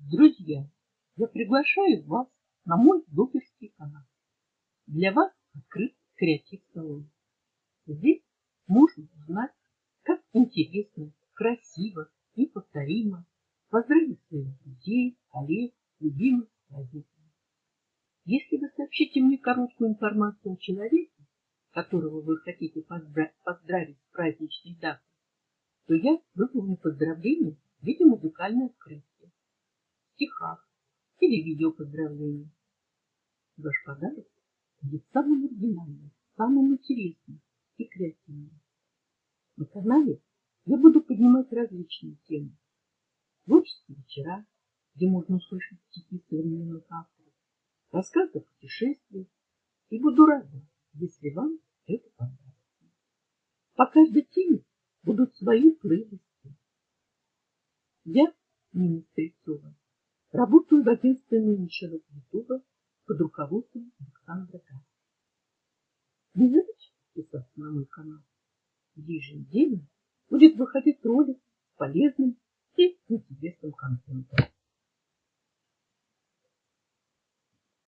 Друзья, я приглашаю вас на мой блогерский канал. Для вас открыт креатив салон. Здесь можно узнать, как интересно, красиво и повторимо поздравить своих друзей, коллег, любимых праздниками. Если вы сообщите мне короткую информацию о человеке, которого вы хотите поздравить с праздничной датой, то я выполню поздравление в виде музыкальной открытия, стихах или видео поздравления. Ваш подарок будет самым оригинальным, самым интересным и креативным. На канале я буду поднимать различные темы. Творческие вечера, где можно услышать стихи современных авторов, рассказы о путешествиях, и буду рада, если вам это понравится. По каждой теме будут свои плейлисты. Я, Нина Стрельцова, работаю в агентстве менеджеров Ютуба под руководством Александра Гасса. Не забудьте подписаться на мой канал, еженедельно будет выходить ролик с полезным и интересным контентом.